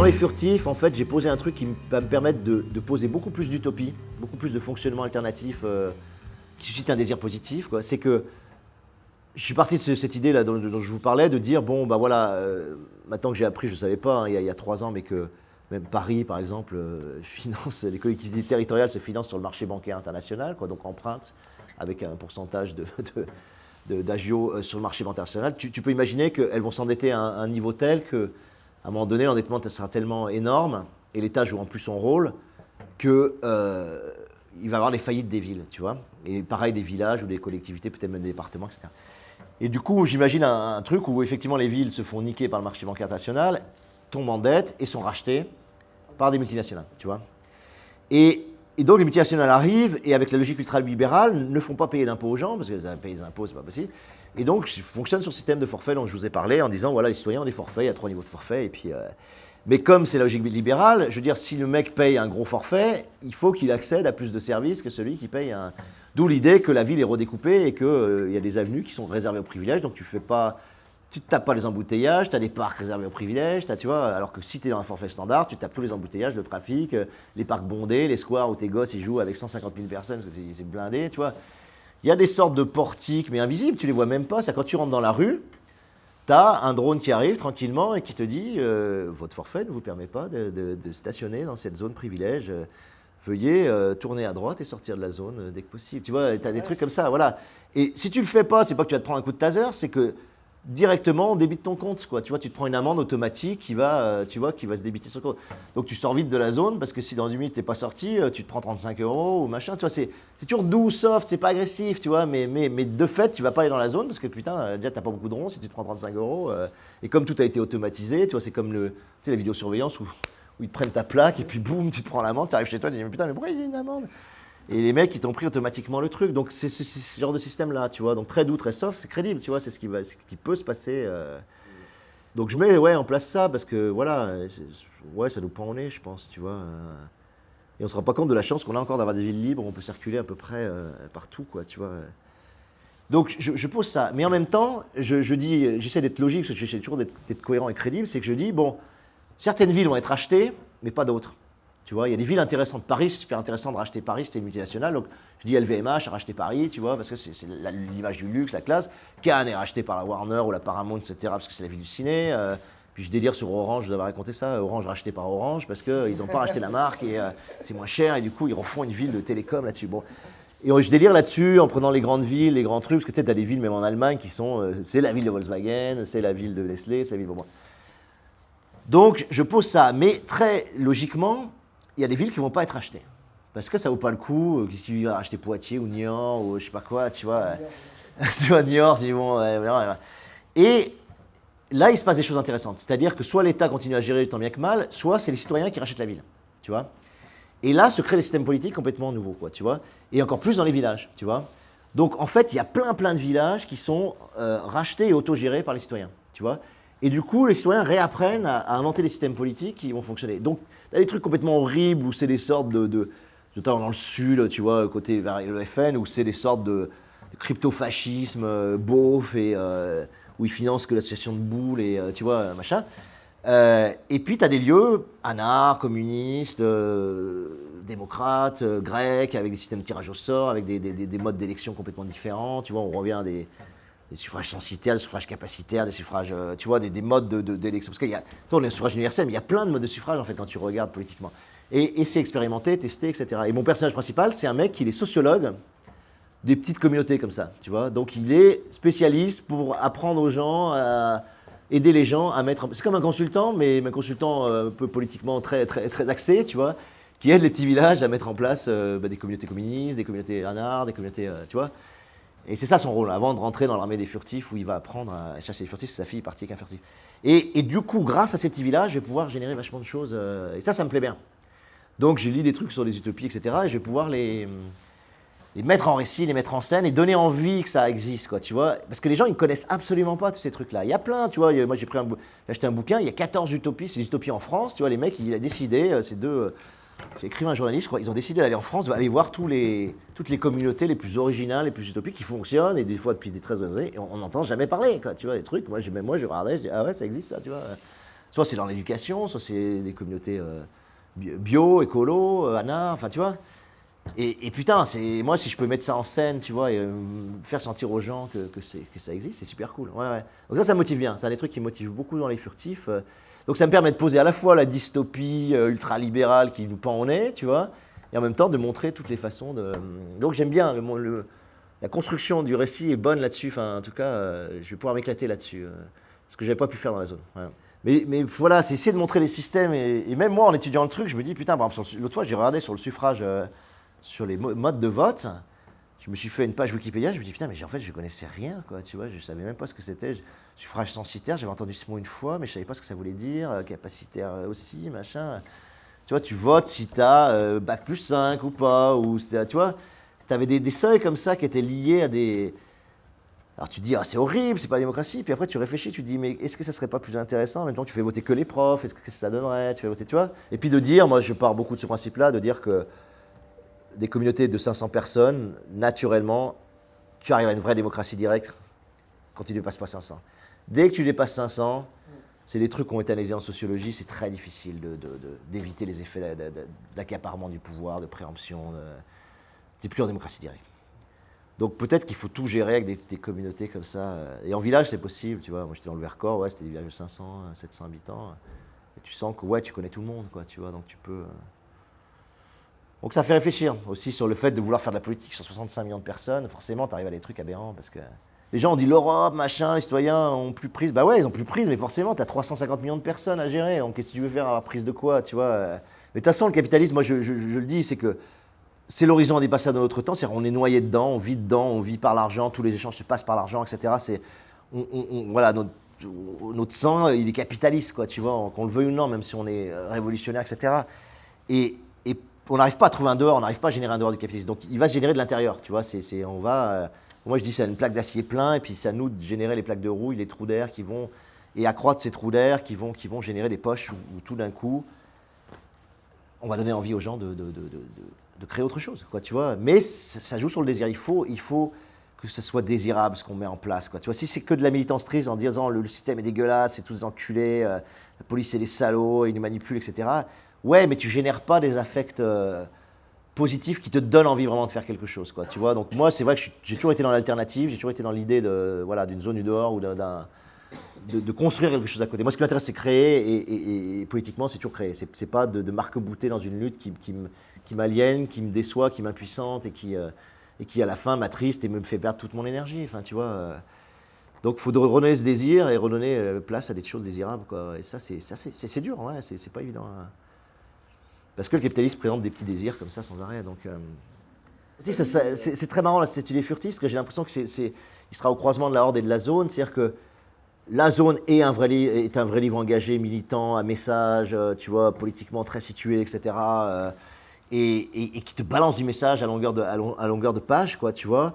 dans les furtifs, en fait, j'ai posé un truc qui va me permettre de, poser beaucoup plus d'utopie, beaucoup plus de fonctionnement alternatif euh, qui suscite un désir positif. C'est que je suis parti de cette idée dont, je vous parlais, de dire bon, bah voilà, euh, maintenant que j'ai appris, je ne savais pas hein, il, y a, trois ans, mais que même Paris, par exemple, euh, finance, les collectivités territoriales se financent sur le marché bancaire international, quoi, donc empruntent avec un pourcentage d'agio de, sur le marché international. Tu, peux imaginer qu'elles vont s'endetter à, un niveau tel que à un moment donné, l'endettement sera tellement énorme, et l'État joue en plus son rôle, qu'il euh, va avoir les faillites des villes, tu vois. Et pareil, des villages ou des collectivités, peut-être même des départements, etc. Et du coup, j'imagine un, truc où effectivement les villes se font niquer par le marché bancaire international, tombent en dette et sont rachetées par des multinationales, tu vois. Et, donc les multinationales arrivent et avec la logique ultralibérale ne font pas payer d'impôts aux gens, parce que payer des impôts, c'est pas possible. Et donc, fonctionne sur le système de forfait dont je vous ai parlé en disant, voilà, les citoyens ont des forfaits, il y a trois niveaux de forfait. Et puis, euh, mais comme c'est la logique libérale, je veux dire, si le mec paye un gros forfait, il faut qu'il accède à plus de services que celui qui paye un... D'où l'idée que la ville est redécoupée et qu'il euh, y a des avenues qui sont réservées aux privilèges, donc tu fais pas... Tu ne tapes pas les embouteillages, tu as des parcs réservés aux privilèges, tu vois, alors que si tu es dans un forfait standard, tu tapes tous les embouteillages, le trafic, euh, les parcs bondés, les squares où tes gosses ils jouent avec 150 000 personnes parce que c'est blindé, tu vois. Il y a des sortes de portiques, mais invisibles, tu les vois même pas. C'est quand tu rentres dans la rue, tu as un drone qui arrive tranquillement et qui te dit euh, Votre forfait ne vous permet pas de, stationner dans cette zone privilège. Veuillez euh, tourner à droite et sortir de la zone dès que possible. Tu vois, tu as des trucs comme ça, voilà. Et si tu le fais pas, c'est pas que tu vas te prendre un coup de taser, c'est que directement on débite ton compte. Quoi. Tu vois, tu te prends une amende automatique qui va, euh, tu vois, qui va se débiter sur compte. Donc tu sors vite de la zone parce que si dans une minute tu n'es pas sorti, euh, tu te prends 35 euros ou machin. Tu vois, c'est toujours doux, soft, c'est pas agressif, tu vois, mais, mais, mais, de fait, tu vas pas aller dans la zone parce que putain, euh, déjà t'as pas beaucoup de ronds si tu te prends 35 euros. et comme tout a été automatisé, tu vois, c'est comme le, tu sais, la vidéosurveillance où, où ils te prennent ta plaque et puis boum, tu te prends l'amende, tu arrives chez toi, tu dis mais putain, mais pourquoi il y a une amende? Et les mecs, ils t'ont pris automatiquement le truc. Donc, c'est ce genre de système-là, tu vois. Donc, très doux, très soft, c'est crédible, tu vois. C'est ce, qui ce qui peut se passer. Euh. Donc, je mets ouais, en place ça parce que, voilà, ouais, ça nous pend au nez, je pense, tu vois. Euh. Et on ne se rend pas compte de la chance qu'on a encore d'avoir des villes libres où on peut circuler à peu près euh, partout, quoi, tu vois. Donc, je, pose ça. Mais en même temps, je dis, j'essaie d'être logique, parce que j'essaie toujours d'être cohérent et crédible, c'est que je dis, bon, certaines villes vont être achetées, mais pas d'autres. Tu vois, il y a des villes intéressantes. Paris, c'est super intéressant de racheter Paris, c'était une multinationale. Donc, je dis LVMH a racheté Paris, tu vois, parce que c'est l'image du luxe, la classe. Cannes est racheté par la Warner ou la Paramount, etc., parce que c'est la ville du ciné. Euh, puis je délire sur Orange, je vous avais raconté ça, Orange racheté par Orange, parce qu'ils n'ont pas racheté la marque et euh, c'est moins cher, et du coup, ils refont une ville de télécom là-dessus. Bon. Et je délire là-dessus en prenant les grandes villes, les grands trucs, parce que tu sais, as des villes, même en Allemagne, qui sont. Euh, c'est la ville de Volkswagen, c'est la ville de Nestlé, c'est la ville de. Donc, je pose ça, mais très logiquement, il y a des villes qui ne vont pas être achetées. Parce que ça ne vaut pas le coup, euh, si tu vas acheter Poitiers ou Niort ou je sais pas quoi, tu vois. tu vois, Niort, tu dis bon. et là, il se passe des choses intéressantes. C'est-à-dire que soit l'État continue à gérer tant bien que mal, soit c'est les citoyens qui rachètent la ville, tu vois. Et là se créent des systèmes politiques complètement nouveaux, quoi, tu vois. Et encore plus dans les villages, tu vois. Donc en fait, il y a plein plein de villages qui sont euh, rachetés et autogérés par les citoyens, tu vois. Et du coup, les citoyens réapprennent à, inventer des systèmes politiques qui vont fonctionner. Donc, tu as des trucs complètement horribles où c'est des sortes de, de notamment dans le sud, tu vois, côté vers le FN, où c'est des sortes de, crypto-fascisme euh, beauf et euh, où ils financent que l'association de boules et euh, tu vois, machin. et puis tu as des lieux anards, communistes, démocrates, grecs, avec des systèmes de tirage au sort, avec des, des modes d'élection complètement différents. Tu vois, on revient à des, des suffrages censitaires, des suffrages capacitaires, des suffrages, euh, tu vois, des, modes d'élection. De, Parce qu'il y a, on est suffrage universel, mais il y a plein de modes de suffrage, en fait, quand tu regardes politiquement. Et, c'est expérimenté, testé, etc. Et mon personnage principal, c'est un mec qui est sociologue des petites communautés comme ça, tu vois. Donc, il est spécialiste pour apprendre aux gens à aider les gens à mettre... C'est comme un consultant, mais un consultant euh, un peu politiquement très, très, très axé, tu vois, qui aide les petits villages à mettre en place euh, bah, des communautés communistes, des communautés anards, des communautés, tu vois. Et c'est ça son rôle, avant de rentrer dans l'armée des furtifs où il va apprendre à chasser les furtifs, sa fille est partie avec un furtif. Et, du coup, grâce à ces petits villages, je vais pouvoir générer vachement de choses. Euh, et ça, ça me plaît bien. Donc, j'ai lu des trucs sur les utopies, etc. Et je vais pouvoir les, les mettre en récit, les mettre en scène et donner envie que ça existe, quoi, tu vois. Parce que les gens, ils connaissent absolument pas tous ces trucs-là. Il y a plein, tu vois. Moi, j'ai acheté un bouquin, il y a 14 utopies, c'est des utopies en France, tu vois. Les mecs, ils ont décidé, euh, ces deux j'ai un journaliste, je ils ont décidé d'aller en France, d'aller voir tous les, toutes les communautés les plus originales, les plus utopiques qui fonctionnent, et des fois depuis des 13 années, et on n'entend jamais parler, tu vois, des trucs. Moi, même moi, je regardais, je dis, ah ouais, ça existe ça, tu vois. Soit c'est dans l'éducation, soit c'est des communautés euh, bio, écolo, euh, enfin tu vois. Et, putain, c'est moi si je peux mettre ça en scène, tu vois, et euh, faire sentir aux gens que, que, ça existe, c'est super cool. Ouais, ouais. Donc ça, ça motive bien. C'est un des trucs qui motive beaucoup dans les furtifs. Donc ça me permet de poser à la fois la dystopie ultra-libérale qui nous pend au nez, tu vois, et en même temps de montrer toutes les façons de... Donc j'aime bien la construction du récit est bonne là-dessus. Enfin, en tout cas, je vais pouvoir m'éclater là-dessus, ce que j'avais pas pu faire dans la zone. Mais, voilà, c'est essayer de montrer les systèmes. Et, même moi, en étudiant le truc, je me dis, putain, l'autre fois, j'ai regardé sur le suffrage, euh, sur les modes de vote. Je me suis fait une page Wikipédia, je me dis, putain, mais en fait, je connaissais rien, quoi, tu vois, je savais même pas ce que c'était. Suffrage censitaire, j'avais entendu ce mot une fois, mais je savais pas ce que ça voulait dire. Euh, capacitaire aussi, machin. Tu vois, tu votes si tu as euh, bac plus 5 ou pas, ou tu vois, tu avais des, des seuils comme ça qui étaient liés à des, alors tu dis, ah, c'est horrible, c'est pas la démocratie. Puis après, tu réfléchis, tu dis, mais est-ce que ça serait pas plus intéressant temps, tu fais voter que les profs, est-ce que ça donnerait Tu fais voter, tu vois Et puis de dire, moi je pars beaucoup de ce principe-là, de dire que des communautés de 500 personnes, naturellement, tu arrives à une vraie démocratie directe quand tu ne dépasses pas 500. Dès que tu dépasses 500, c'est des trucs qui ont été analysés en sociologie, c'est très difficile d'éviter les effets d'accaparement du pouvoir, de préemption. C'est plus en démocratie directe. Donc peut-être qu'il faut tout gérer avec des, communautés comme ça. Et en village, c'est possible, tu vois. Moi, j'étais dans le Vercors, ouais, c'était des villages de 500, 700 habitants. Et tu sens que, ouais, tu connais tout le monde, quoi, tu vois. Donc tu peux... Euh. Donc ça fait réfléchir aussi sur le fait de vouloir faire de la politique sur 65 millions de personnes. Forcément, tu arrives à des trucs aberrants parce que les gens ont dit l'Europe, machin, les citoyens ont plus prise. Bah ouais, ils ont plus prise, mais forcément, tu as 350 millions de personnes à gérer. Donc qu'est-ce que tu veux faire à la prise de quoi, tu vois Mais de toute façon, le capitalisme, moi, je le dis, c'est que c'est l'horizon dépassé dans notre temps, c'est-à-dire on est noyé dedans, on vit dedans, on vit par l'argent, tous les échanges se passent par l'argent, etc. C'est, voilà, notre, sang, il est capitaliste, quoi, tu vois, qu'on le veuille ou non, même si on est euh, révolutionnaire, etc. Et, on n'arrive pas à trouver un dehors, on n'arrive pas à générer un dehors du capitalisme. Donc il va se générer de l'intérieur, tu vois, c'est, on va, euh, moi je dis c'est une plaque d'acier plein, et puis c'est à nous de générer les plaques de rouille, les trous d'air qui vont, et accroître ces trous d'air qui vont, qui vont générer des poches où, tout d'un coup, on va donner envie aux gens de de créer autre chose, quoi, tu vois. Mais ça joue sur le désir. Il faut, il faut que ce soit désirable ce qu'on met en place, quoi. Tu vois, si c'est que de la militance triste en disant le, système est dégueulasse, c'est tous enculés, euh, la police c'est des salauds, ils nous manipulent, etc. Ouais, mais tu génères pas des affects euh, positifs qui te donnent envie vraiment de faire quelque chose, quoi. Tu vois. Donc moi, c'est vrai que j'ai toujours été dans l'alternative, j'ai toujours été dans l'idée de voilà d'une zone du dehors ou d'un de, construire quelque chose à côté. Moi, ce qui m'intéresse, c'est créer, et, politiquement, c'est toujours créer. C'est pas de, de marque-bouter dans une lutte qui, qui, m'aliène, qui me déçoit, qui m'impuissante et qui, euh, et qui à la fin m'attriste et me fait perdre toute mon énergie. Enfin, tu vois. Euh. donc, il faut redonner ce désir et redonner place à des choses désirables. Quoi. Et ça, c'est dur, ouais, c'est pas évident. Hein. Parce que le capitalisme présente des petits désirs comme ça sans arrêt. Donc, c'est très marrant, là, cette idée furtive, parce que j'ai l'impression que c'est, il sera au croisement de la horde et de la zone. C'est-à-dire que la zone est un, vrai livre engagé, militant, à message, tu vois, politiquement très situé, etc et, qui te balance du message à longueur de, à, longueur de page, quoi, tu vois.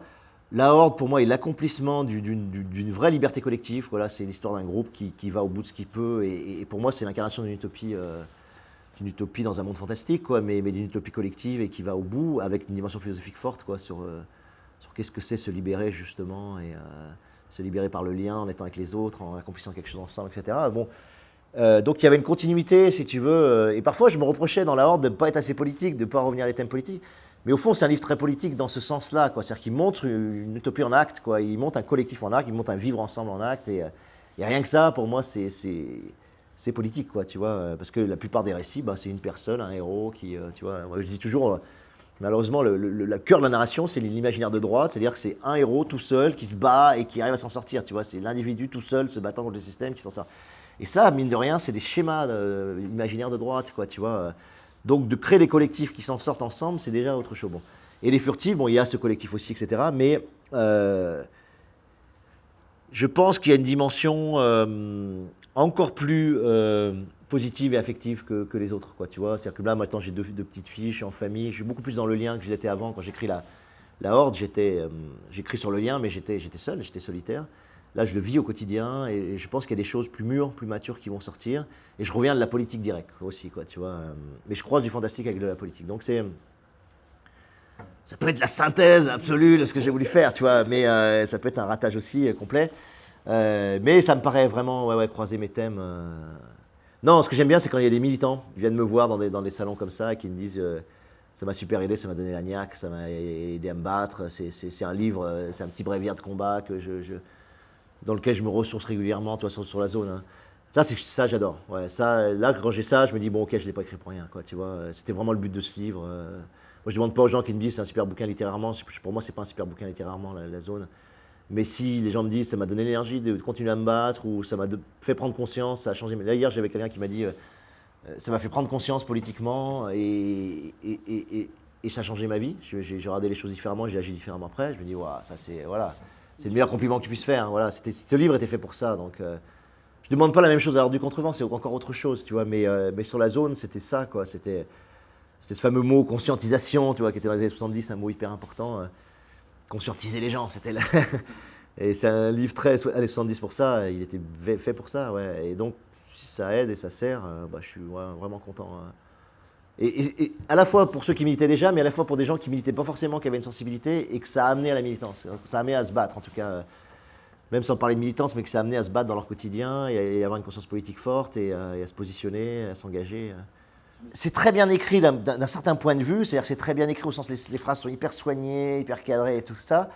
La Horde, pour moi, est l'accomplissement d'une vraie liberté collective. Voilà, c'est l'histoire d'un groupe qui, va au bout de ce qu'il peut. Et, pour moi, c'est l'incarnation d'une utopie, euh, utopie dans un monde fantastique, quoi, mais, mais d'une utopie collective et qui va au bout avec une dimension philosophique forte quoi, sur, euh, sur qu'est-ce que c'est se libérer, justement, et euh, se libérer par le lien, en étant avec les autres, en accomplissant quelque chose ensemble, etc. Bon, euh, donc il y avait une continuité, si tu veux. Et parfois, je me reprochais dans la Horde de ne pas être assez politique, de ne pas revenir à des thèmes politiques. Mais au fond, c'est un livre très politique dans ce sens-là. C'est-à-dire qu'il montre une utopie en acte, quoi. il montre un collectif en acte, il montre un vivre ensemble en acte. Et, euh, rien que ça, pour moi, c'est politique, quoi, tu vois. Parce que la plupart des récits, bah, c'est une personne, un héros qui, tu vois. je dis toujours, malheureusement, le, cœur de la narration, c'est l'imaginaire de droite. C'est-à-dire que c'est un héros tout seul qui se bat et qui arrive à s'en sortir, tu vois. C'est l'individu tout seul se battant contre le système qui s'en sort. Et ça, mine de rien, c'est des schémas euh, imaginaires de droite, quoi, tu vois. Donc de créer des collectifs qui s'en sortent ensemble, c'est déjà autre chose. Bon. Et les furtifs, bon, il y a ce collectif aussi, etc. Mais euh, je pense qu'il y a une dimension euh, encore plus positive et affective que, les autres, quoi, tu vois. C'est-à-dire que là, maintenant, j'ai deux, petites filles, je suis en famille, je suis beaucoup plus dans le lien que j'étais avant. Quand j'écris la, la Horde, j'écris sur le lien, mais j'étais seul, j'étais solitaire. Là, je le vis au quotidien et je pense qu'il y a des choses plus mûres, plus matures qui vont sortir. Et je reviens de la politique directe aussi, quoi, tu vois. Euh, mais je croise du fantastique avec de la politique. Donc c'est... Ça peut être la synthèse absolue de ce que j'ai voulu faire, tu vois, mais euh, ça peut être un ratage aussi euh, complet. Mais ça me paraît vraiment ouais, croiser mes thèmes. Non, ce que j'aime bien, c'est quand il y a des militants qui viennent me voir dans des, salons comme ça et qui me disent euh, ça m'a super aidé, ça m'a donné la niaque, ça m'a aidé à me battre. C'est un livre, euh, c'est un petit bréviaire de combat que dans lequel je me ressource régulièrement, toi, sur, sur la zone. Hein. Ça, ça, j'adore. Là, quand j'ai ça, je me dis bon, ok, je l'ai pas écrit pour rien, c'était vraiment le but de ce livre. Euh. Moi, je demande pas aux gens qui me disent c'est un super bouquin littérairement. Pour moi, c'est pas un super bouquin littérairement la, zone. Mais si les gens me disent ça m'a donné l'énergie de continuer à me battre ou ça m'a fait prendre conscience, ça a changé. Là, hier, j'avais quelqu'un qui m'a dit euh, euh, ça m'a fait prendre conscience politiquement et, ça a changé ma vie. J'ai regardé les choses différemment, j'ai agi différemment après. Je me dis, ça c'est voilà, le meilleur compliment que tu puisses faire. Voilà, ce livre était fait pour ça. Donc, je demande pas la même chose à l'heure du contrevent, c'est encore autre chose, tu vois. Mais, euh, mais sur la zone, c'était ça. C'était ce fameux mot conscientisation, tu vois, qui était dans les années 70, un mot hyper important. Euh, conscientiser les gens, c'était là. et c'est un livre très années 70 pour ça, il était fait pour ça, ouais. Et donc, si ça aide et ça sert, euh, bah, je suis vraiment content. Hein. Et, à la fois pour ceux qui militaient déjà, mais à la fois pour des gens qui militaient pas forcément, qui avaient une sensibilité, et que ça a amené à la militance. Ça a amené à se battre, en tout cas même sans parler de militance, mais que ça a amené à se battre dans leur quotidien et à avoir une conscience politique forte et à, se positionner, à s'engager. C'est très bien écrit d'un certain point de vue, c'est-à-dire c'est très bien écrit au sens les, les phrases sont hyper soignées, hyper cadrées et tout ça.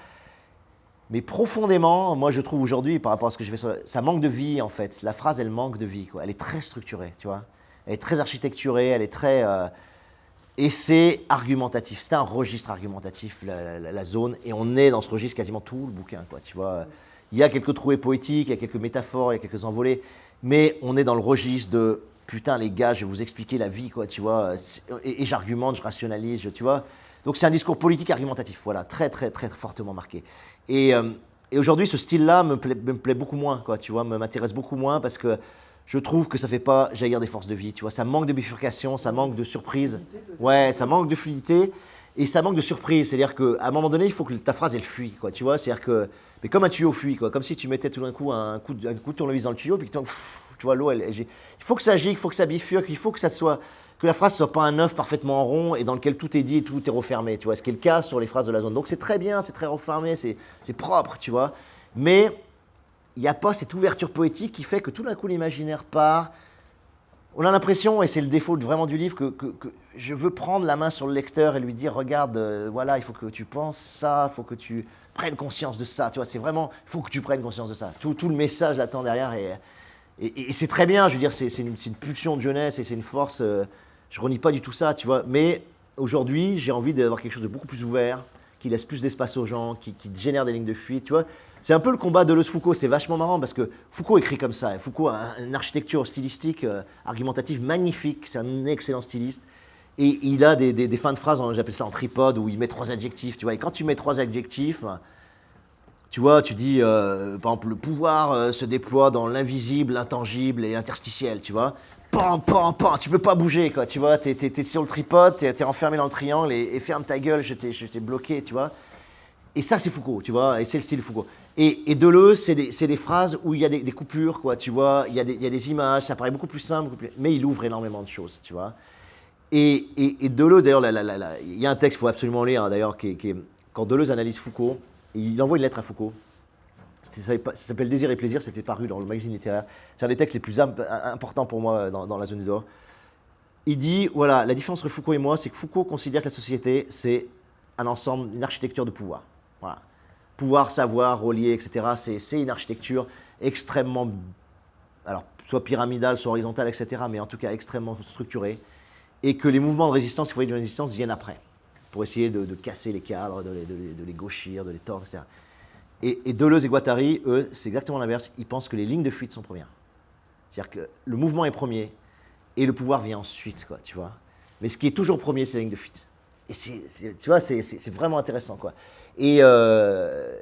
Mais profondément, moi je trouve aujourd'hui, par rapport à ce que je fais, ça manque de vie en fait. La phrase, elle manque de vie. Quoi. Elle est très structurée, tu vois. Elle est très architecturée, elle est très... Euh, et c'est argumentatif, c'est un registre argumentatif, la, la, zone, et on est dans ce registre quasiment tout le bouquin, quoi, tu vois. Il y a quelques trouées poétiques, il y a quelques métaphores, il y a quelques envolées, mais on est dans le registre de putain les gars, je vais vous expliquer la vie, quoi, tu vois, et, j'argumente, je rationalise, tu vois. Donc c'est un discours politique argumentatif, voilà, très très très fortement marqué. Et, euh, aujourd'hui, ce style-là me plaît, me plaît beaucoup moins, quoi, tu vois, m'intéresse beaucoup moins parce que je trouve que ça fait pas jaillir des forces de vie, tu vois, ça manque de bifurcation, ça manque de surprise, ouais, ça manque de fluidité et ça manque de surprise, c'est-à-dire qu'à un moment donné, il faut que ta phrase elle fuit, quoi, tu vois, c'est-à-dire que mais comme un tuyau fuit, quoi. Comme si tu mettais tout d'un coup un coup, de, un coup de tournevis dans le tuyau, puis tu vois, l'eau, elle, il faut que ça gicle, il faut que ça bifurque, il faut que ça soit, que la phrase soit pas un œuf parfaitement rond et dans lequel tout est dit et tout est refermé, tu vois. Ce qui est le cas sur les phrases de la zone. Donc c'est très bien, c'est très refermé, c'est propre, tu vois. Mais il n'y a pas cette ouverture poétique qui fait que tout d'un coup l'imaginaire part. On a l'impression, et c'est le défaut vraiment du livre, que, je veux prendre la main sur le lecteur et lui dire, regarde, euh, voilà, il faut que tu penses ça, il faut que tu prennes conscience de ça. Tu vois, c'est vraiment, il faut que tu prennes conscience de ça. Tout, le message là-dedans derrière et, c'est très bien. Je veux dire, c'est une, une, pulsion de jeunesse et c'est une force. Euh, je renie pas du tout ça, tu vois. Mais aujourd'hui, j'ai envie d'avoir quelque chose de beaucoup plus ouvert, qui laisse plus d'espace aux gens, qui, qui, génère des lignes de fuite, tu vois. C'est un peu le combat de Deleuze-Foucault. C'est vachement marrant parce que Foucault écrit comme ça. Foucault a une architecture stylistique, euh, argumentative magnifique. C'est un excellent styliste. Et il a des, fins de phrases, j'appelle ça en tripode, où il met trois adjectifs, tu vois. Et quand tu mets trois adjectifs, tu vois, tu dis, euh, par exemple, le pouvoir euh, se déploie dans l'invisible, l'intangible et l'interstitiel, tu vois. Pam, pam, pam, tu peux pas bouger, quoi, tu vois. T'es es, sur le tripode, t'es es enfermé dans le triangle et, ferme ta gueule, je t'ai bloqué, tu vois. Et ça, c'est Foucault, tu vois, et c'est le style Foucault. Et, et Deleuze, c'est des, phrases où il y a des, coupures, quoi, tu vois, il y, a des, il y, a des images, ça paraît beaucoup plus simple, mais il ouvre énormément de choses, tu vois. Et, et, Deleuze, d'ailleurs, il y a un texte qu'il faut absolument lire, hein, d'ailleurs, qui, qui, quand Deleuze analyse Foucault, il envoie une lettre à Foucault. Ça s'appelle Désir et plaisir, c'était paru dans le magazine littéraire. C'est un des textes les plus importants pour moi dans, la zone du. Il dit, voilà, la différence entre Foucault et moi, c'est que Foucault considère que la société, c'est un ensemble, une architecture de pouvoir. Voilà. Pouvoir, savoir, relier, etc. C'est une architecture extrêmement, alors, soit pyramidale, soit horizontale, etc., mais en tout cas extrêmement structurée et que les mouvements de résistance, les foyers de résistance viennent après, pour essayer de, casser les cadres, de, les gauchir, de les tordre, etc. Et, Deleuze et Guattari, eux, c'est exactement l'inverse. Ils pensent que les lignes de fuite sont premières. C'est-à-dire que le mouvement est premier et le pouvoir vient ensuite, quoi, tu vois. Mais ce qui est toujours premier, c'est la ligne de fuite. Et tu vois, c'est vraiment intéressant, quoi. Et, euh,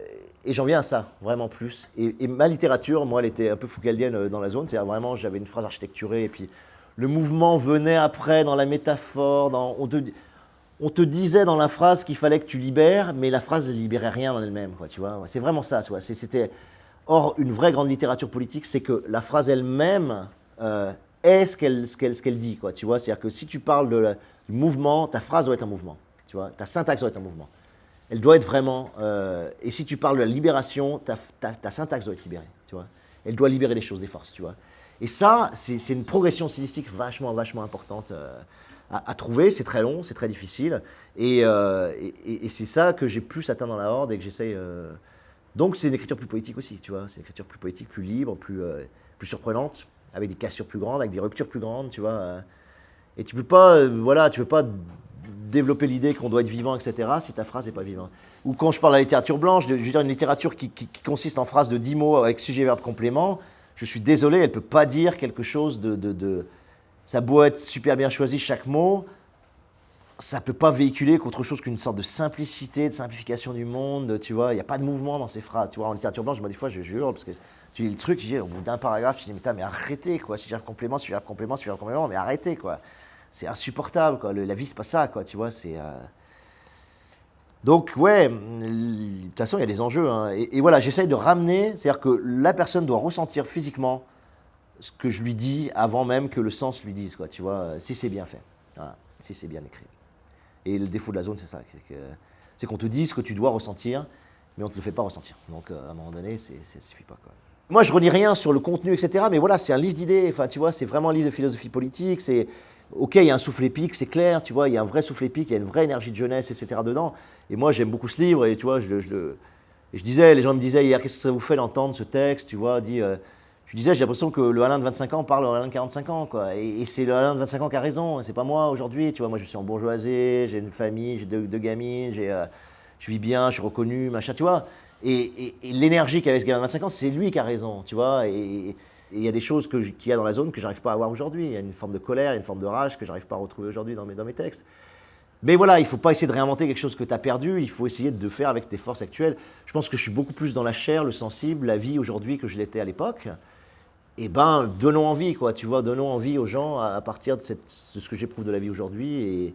et j'en viens à ça, vraiment plus. Et, ma littérature, moi, elle était un peu foucaldienne euh, dans la zone. C'est-à-dire vraiment, j'avais une phrase architecturée et puis le mouvement venait après dans la métaphore. on, te, disait dans la phrase qu'il fallait que tu libères, mais la phrase ne libérait rien en elle-même. Tu vois c'est vraiment ça. C'était Or, une vraie grande littérature politique, c'est que la phrase elle-même euh, est ce qu'elle dit. Quoi, tu vois C'est-à-dire que si tu parles de du mouvement, ta phrase doit être un mouvement. Tu vois ta syntaxe doit être un mouvement. Elle doit être vraiment... Euh, et si tu parles de la libération, ta, ta, syntaxe doit être libérée. Tu vois Elle doit libérer les choses, des forces. Tu vois Et ça, c'est une progression stylistique vachement, vachement importante à, trouver. C'est très long, c'est très difficile. Et, c'est ça que j'ai plus atteint dans la horde et que j'essaye. Donc c'est une écriture plus poétique aussi, tu vois. C'est une écriture plus poétique, plus libre, plus, plus surprenante, avec des cassures plus grandes, avec des ruptures plus grandes, tu vois. Et tu peux pas, voilà, tu peux pas développer l'idée qu'on doit être vivant, etc., si ta phrase n'est pas vivante. Ou quand je parle de la littérature blanche, je veux dire une littérature qui, consiste en phrases de 10 mots avec sujet, verbe, complément, je suis désolé, elle ne peut pas dire quelque chose de, Ça beau être super bien choisi chaque mot, ça ne peut pas véhiculer qu'autre chose qu'une sorte de simplicité, de simplification du monde, tu vois. Il n'y a pas de mouvement dans ces phrases. Tu vois, en littérature blanche, moi, des fois, je jure, parce que tu lis le truc, au bout d'un paragraphe, je dis, mais, mais arrêtez, quoi. Si j'ai un complément, si j'ai un complément, si j'ai un complément, mais arrêtez, quoi c'est insupportable. Quoi. la vie, c'est pas ça, quoi, tu vois. C'est, euh, Donc, ouais, de toute façon, il y a des enjeux. Hein. Et, voilà, j'essaye de ramener, c'est-à-dire que la personne doit ressentir physiquement ce que je lui dis avant même que le sens lui dise, quoi, tu vois, si c'est bien fait, si c'est bien écrit. Et le défaut de la zone, c'est ça, c'est, qu'on te dit ce que tu dois ressentir, mais on ne te le fait pas ressentir. Donc, euh, à un moment donné, ça ne suffit pas. Quoi. Moi, je relis rien sur le contenu, etc., mais voilà, c'est un livre d'idées, enfin, tu vois, c'est vraiment un livre de philosophie politique, c'est Ok, il y a un souffle épique, c'est clair, tu vois, il y a un vrai souffle épique, il y a une vraie énergie de jeunesse, etc. dedans. Et moi, j'aime beaucoup ce livre, et tu vois, je, je, je disais, les gens me disaient hier, qu'est-ce que ça vous fait d'entendre ce texte, tu vois, dit, euh, je disais, j'ai l'impression que le Alain de 25 ans parle au Alain de 45 ans, quoi. Et, c'est le Alain de 25 ans qui a raison, c'est pas moi aujourd'hui, tu vois, moi je suis en bourgeoisie, j'ai une famille, j'ai deux, gamines, euh, je vis bien, je suis reconnu, machin, tu vois. Et, l'énergie qu'avait ce gars de 25 ans, c'est lui qui a raison, tu vois. Et, et il y a des choses qu'il y a dans la zone que j'arrive pas à avoir aujourd'hui. Il y a une forme de colère, une forme de rage que j'arrive pas à retrouver aujourd'hui dans mes, dans mes textes. Mais voilà, il ne faut pas essayer de réinventer quelque chose que tu as perdu, il faut essayer de faire avec tes forces actuelles. Je pense que je suis beaucoup plus dans la chair, le sensible, la vie aujourd'hui que je l'étais à l'époque. Eh ben, donnons envie, quoi, tu vois, donnons envie aux gens à, partir de, ce que j'éprouve de la vie aujourd'hui,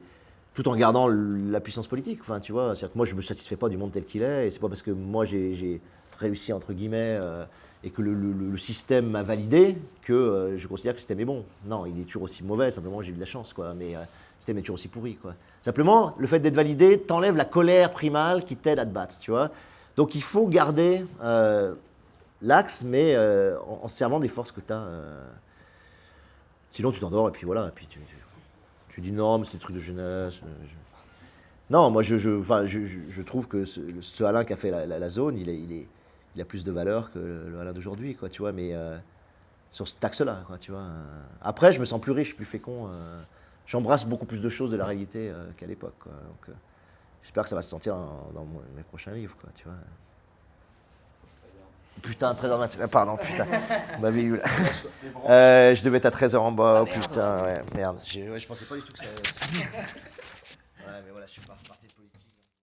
tout en gardant la puissance politique. Enfin, tu vois, que moi, je ne me satisfais pas du monde tel qu'il est, et c'est pas parce que moi, j'ai réussi, entre guillemets, euh, et que le, système m'a validé que euh, je considère que le système est bon. Non, il est toujours aussi mauvais, simplement j'ai eu de la chance, quoi. Mais euh, le système est toujours aussi pourri, quoi. Simplement, le fait d'être validé t'enlève la colère primale qui t'aide à te battre, tu vois. Donc il faut garder euh, l'axe, mais en, servant des forces que tu as. Sinon, tu t'endors et puis voilà. Et puis tu, tu, dis non, mais c'est des trucs de jeunesse. Non, moi je, je, je, trouve que ce, Alain qui a fait la, zone, il est, il est il a plus de valeur que le Alain d'aujourd'hui, quoi, tu vois, mais euh, sur ce axe-là, quoi, tu vois. Après, je me sens plus riche, plus fécond. Euh, j'embrasse beaucoup plus de choses de la réalité euh, qu'à l'époque, j'espère que ça va se sentir dans, mes prochains livres, quoi, tu vois. Putain, 13h27, pardon, putain, on m'avait eu là. je devais être à 13h en bas, putain, ouais, merde. Ouais, je pensais pas du tout que ça... ouais, mais voilà, je suis politique.